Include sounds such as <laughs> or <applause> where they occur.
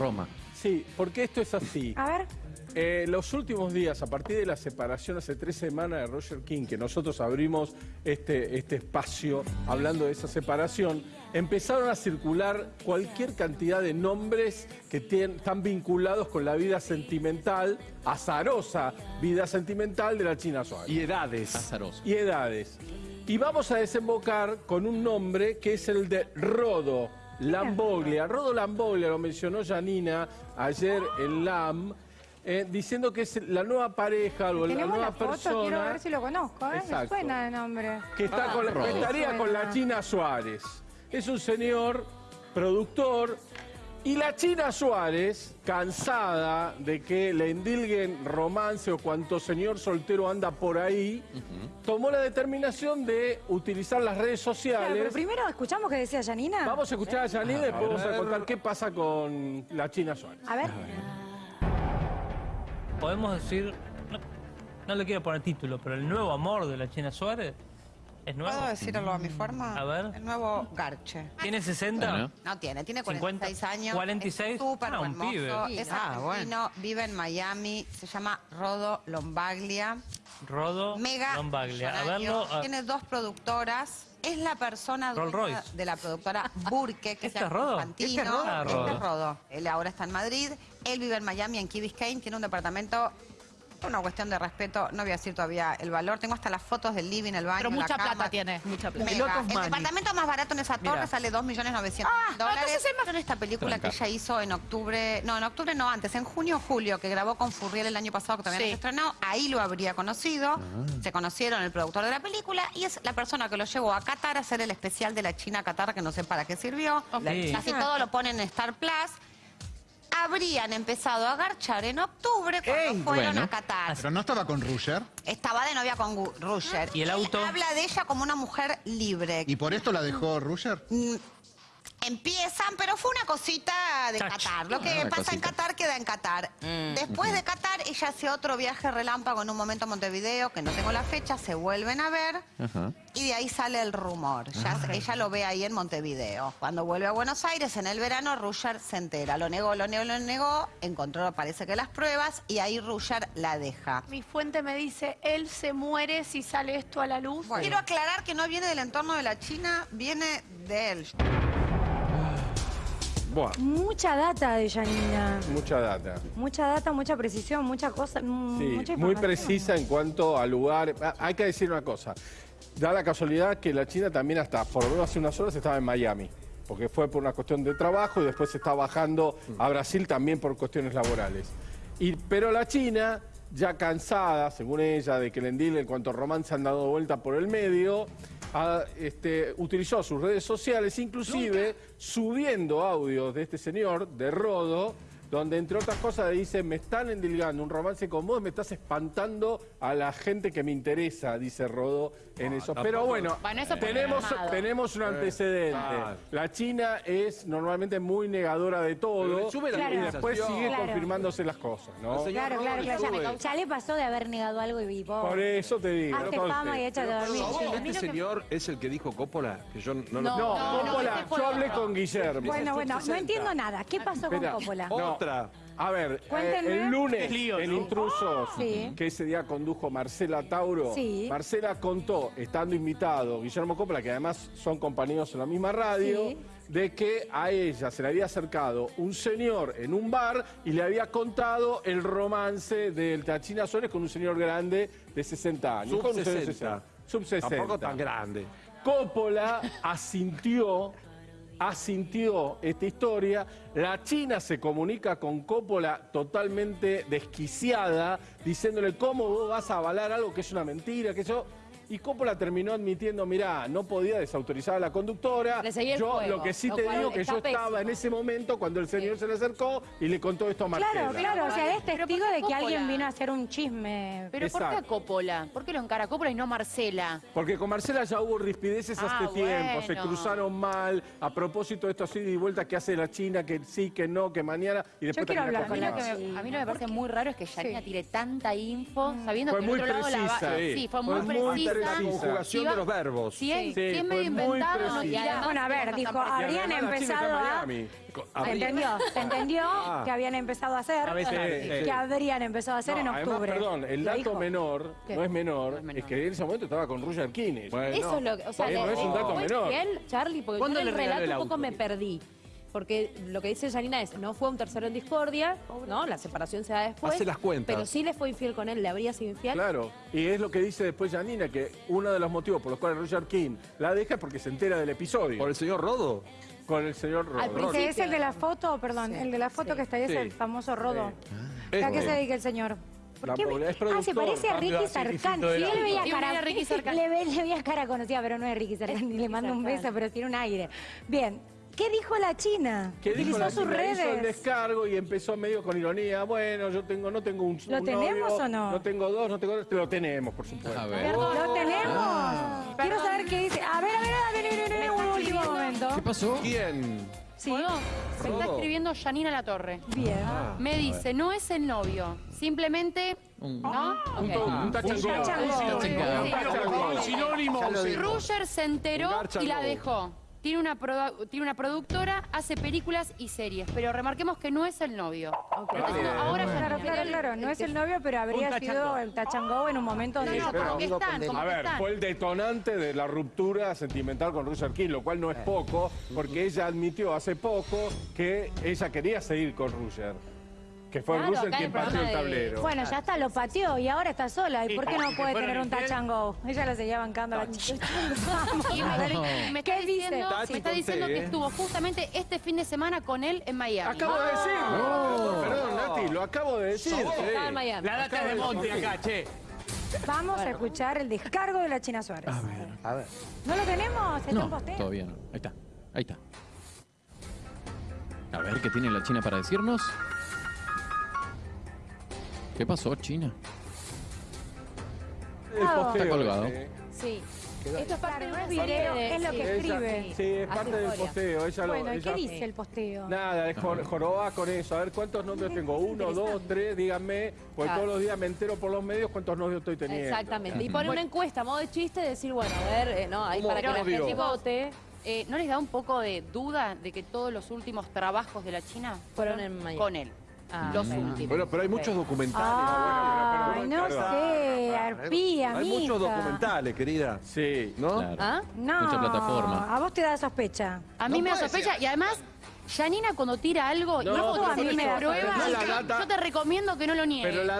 Roma. Sí, porque esto es así. A ver. Eh, los últimos días, a partir de la separación hace tres semanas de Roger King, que nosotros abrimos este, este espacio hablando de esa separación, empezaron a circular cualquier cantidad de nombres que tien- están vinculados con la vida sentimental, azarosa vida sentimental de la China Suárez. Y edades. Azaroso. y edades. Y vamos a desembocar con un nombre que es el de Rodo Lamboglia. Rodo Lamboglia lo mencionó Janina ayer en LAM, eh, diciendo que es la nueva pareja o la nueva la foto, persona quiero ver si lo conozco. ¿eh? Me suena de nombre. que está con la- que Rodo. estaría con la. China Suárez. Es un señor productor y la China Suárez, cansada de que le endilguen romance o cuanto señor soltero anda por ahí, tomó la determinación de utilizar las redes Claro, sociales. pero primero escuchamos que decía Janina. Vamos a escuchar a Janine y después vamos a contar qué pasa con la China Suárez. A ver. podemos decir, no, no le quiero poner título, pero el nuevo amor de la China Suárez es nuevo. ¿Puedo decirlo a mi forma? A ver. El nuevo Garche. ¿Tiene 60? Bueno. No tiene, tiene 50, 46 años. 46, Es súper ah, un hermoso. pibe. Es Ah, argentino, vive en Miami. Se llama Rodo Lombaglia. Rodo Mega Lombaglia. A verlo. a- Tiene dos productoras. Es la persona dueña de la productora Burke, que ¿Este se es Rodo? Infantino. ¿Este es Rodo? Este es Rodo. Él ahora está en Madrid. Él vive en Miami, en Key Biscayne. Tiene un departamento... Por una cuestión de respeto, no voy a decir todavía el valor. Tengo hasta las fotos del living, el baño, Pero la mucha cama. plata tiene, mucha plata. Mega. Lot of El money. departamento más barato en esa torre Mira. sale 2.900.000 Ah, dólares. entonces es más- En esta película Tranca. que ella hizo en octubre, no, en octubre no antes, en junio o julio, que grabó con Furriel el año pasado, que todavía Sí. no se estrenó, ahí lo habría conocido. Se conocieron el productor de la película y es la persona que lo llevó a Qatar a hacer el especial de la China Qatar, que no sé para qué sirvió. Sí. Casi todo lo ponen en Star Plus. Habrían empezado a garchar en octubre cuando Ey, fueron bueno. a Qatar. Pero no estaba con Rusher. Estaba de novia con Gu- Rusher. ¿Y el Él auto? habla de ella como una mujer libre. ¿Y por esto la dejó Rusher? Mm, Empiezan, pero fue una cosita de Touch. Qatar. Lo que Ah, pasa en. Qatar queda en Qatar. Después de Qatar, ella hace otro viaje relámpago en un momento a Montevideo, que no tengo la fecha, se vuelven a ver y de ahí sale el rumor. Ya, ella lo ve ahí en Montevideo. Cuando vuelve a Buenos Aires en el verano, Rusher se entera. Lo negó, lo negó, lo negó, encontró, parece que las pruebas y ahí Rusher la deja. Mi fuente me dice, él se muere si sale esto a la luz. Quiero aclarar que no viene del entorno de la China, viene de él. Buah, Mucha data de Janina. mucha data. Mucha data, mucha precisión, mucha cosa. mm, Sí, mucha muy precisa en cuanto al lugar. Ah, Hay que decir una cosa. Da la casualidad que la China también hasta, por lo menos hace unas horas, estaba en Miami. Porque fue por una cuestión de trabajo y después se está bajando a Brasil también por cuestiones laborales. Y, pero la China, ya cansada, según ella, de que el en cuanto a romance han dado vuelta por el medio, este, utilizó sus redes sociales, inclusive subiendo audios de este señor, de Rodo, donde entre otras cosas dice, me están endilgando un romance con vos, me estás espantando a la gente que me interesa, dice Rodo en eso. Pero bueno, Bueno, eso por tenemos, tenemos un antecedente. claro. La China es normalmente muy negadora de todo sube y después sigue Claro. confirmándose las cosas, ¿no? Claro, claro, claro. Ya, ya le pasó de haber negado algo y vos. Por eso te digo. Hazte entonces- fama y échate a dormir. a mí ¿Este señor es el que dijo Coppola? Que yo no, lo- No. No, Coppola, ese fue yo hablé con Guillermo. Bueno, bueno, no 60. entiendo nada. ¿Qué pasó con. Coppola? Otra. A ver, eh, el lunes lío, en ¿no? Intrusos, Sí. que ese día condujo Marcela Tauro, Sí. Marcela contó, estando invitado Guillermo Coppola, que además son compañeros en la misma radio, Sí. de que a ella se le había acercado un señor en un bar y le había contado el romance del Tachina Suárez con un señor grande de 60 años. Sub Con un señor de 60. Sub 60. Tampoco tan grande. Coppola asintió, asintió esta historia. La China se comunica con Coppola totalmente desquiciada, diciéndole cómo vos vas a avalar algo que es una mentira, que eso. Y Coppola terminó admitiendo, mirá, no podía desautorizar a la conductora. Le seguí el yo juego, lo que sí lo te digo que está yo estaba pésimo. en ese momento cuando el señor se le acercó y le contó esto a Marcela. Claro, claro, o sea, es Pero ¿por testigo de que alguien vino a hacer un chisme. Pero ¿por qué Exacto. Coppola? ¿Por qué lo encara Coppola y no Marcela? Porque con Marcela ya hubo rispideces Ah, hace tiempo, se cruzaron mal, a propósito de esto así de vuelta que hace la China, que sí, que no, que mañana, y después quiero termina hablar A con mí, lo más. que me, a mí lo que me parece muy raro es que Janina Sí. tire tanta info, sabiendo Fue que muy otro lado la va- precisa. Sí, fue muy, Fue muy precisa. La conjugación de los verbos. Si es, Sí, si es fue medio muy inventado, preciso. y además Bueno, a ver, dijo, habrían empezado a... Miami. Se entendió, se entendió <laughs> Ah. que habían empezado a hacer, A veces, Sí, sí. que habrían empezado a hacer No, en además, octubre. perdón, el dato menor, no es menor, No es menor. es que en ese momento estaba con Roger Kines. Eso es lo que. O sea, Eh, no es un dato ¿fue menor. Charlie? Porque yo ¿Cuándo en le el relato el un poco me perdí. Porque lo que dice Janina es, no fue un tercero en discordia, ¿no? La separación se da después. Hace las cuentas. Pero sí le fue infiel con él, le habría sido infiel. Claro, y es lo que dice después Janina, que uno de los motivos por los cuales Roger King la deja es porque se entera del episodio ¿Por el señor Rodo? con el señor Al Rodo. principio- Ese es el de la foto, perdón, Sí, el de la foto sí. que está ahí es Sí. el famoso Rodo. ¿A qué se dedica el señor? ¿Por qué me- Ah, se parece a Ah, Ricky sí, Sarkán. Sí, él le veía cara, Ricky le, ve- le veía cara conocida, pero no es Ricky <laughs> Sarkán, ni le mando un beso, pero tiene un aire. Bien, ¿qué dijo la China? que dijo Utilizó la sus chica, hizo el redes. descargo y empezó medio con ironía. Bueno, yo tengo, no tengo un, ¿Lo un tenemos novio, o no? No tengo dos, no tengo dos. Lo tenemos, por supuesto. A ver. ¿Lo tenemos? Quiero saber qué dice. A ver, a ver, a ver, a ver, a ver, un último momento. ¿Qué pasó? ¿Quién? Sí, ¿Puedo? Me está escribiendo Janina La Torre. bien. Me dice, no es el novio, simplemente, Un- ¿no? Un, un. Un. Sinónimo. Roger se enteró y la dejó. Tiene una, tiene una productora, hace películas y series, pero remarquemos que no es el novio. Ahora Claro, Janina. claro, claro. No es el novio, pero habría sido el go en un momento No, donde... no, como que están, como A ver, están. fue el detonante de la ruptura sentimental con Roger King, lo cual no es poco, porque ella admitió hace poco que ella quería seguir con Roger. Que fue Claro, Roger acá quien el pateó el programa de- tablero. Bueno, ya está, lo pateó y ahora está sola. ¿Y Sí, por qué no puede tener un infiel. touch and go? Ella lo seguía bancando a la chica. <laughs> <laughs> Y me, me está ¿Qué dice? diciendo, me está diciendo que ¿eh? estuvo justamente este fin de semana con él en Miami. Acabo de decirlo. Perdón, Nati, lo acabo de decir. En. La data de Monte acá, che. Vamos a escuchar el descargo de la China Suárez. A ver, A ver. ¿No lo tenemos? Está en No, posteo. todavía no. Ahí está, ahí está. A ver qué tiene la China para decirnos. ¿Qué pasó, China? El posteo Está colgado. ese. Sí. Esto es parte de es video, es lo que escribe. Sí, es Hace parte del historia. posteo. Ella lo, Bueno, ¿y ella- qué dice el posteo? Nada, es jor- joroba con eso. A ver, ¿cuántos novios tengo? Uno, dos, tres, díganme. Porque Claro. todos los días me entero por los medios cuántos novios estoy teniendo. Exactamente. Y pone una encuesta a modo de chiste, decir, bueno, a ver, eh, no, ahí ¿Cómo para que la gente vote. Eh, ¿No les da un poco de duda de que todos los últimos trabajos de la China Fueron en Miami. con él? Ah, los últimos. Bueno, pero hay muchos documentales. Ay, bueno, no sé, arpía, Hay muchos documentales, querida. Sí. ¿No? Claro. ¿Ah? No, Mucha plataforma. a vos te da sospecha. A mí me da sospecha y además, Janina cuando tira algo y No, vos pero tenés a mí me da data- yo te recomiendo que no lo niegues. Pero la